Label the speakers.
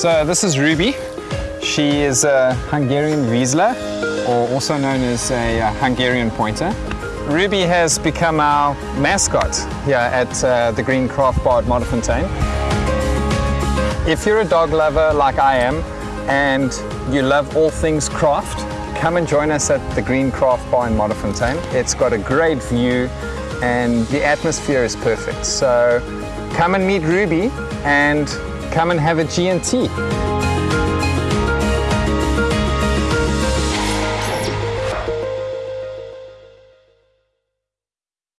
Speaker 1: So this is Ruby. She is a Hungarian Vizsla, or also known as a uh, Hungarian Pointer. Ruby has become our mascot here at uh, the Green Craft Bar at Modderfontein. If you're a dog lover like I am, and you love all things craft, come and join us at the Green Craft Bar in Modderfontein. It's got a great view and the atmosphere is perfect. So come and meet Ruby and come and have a G&T.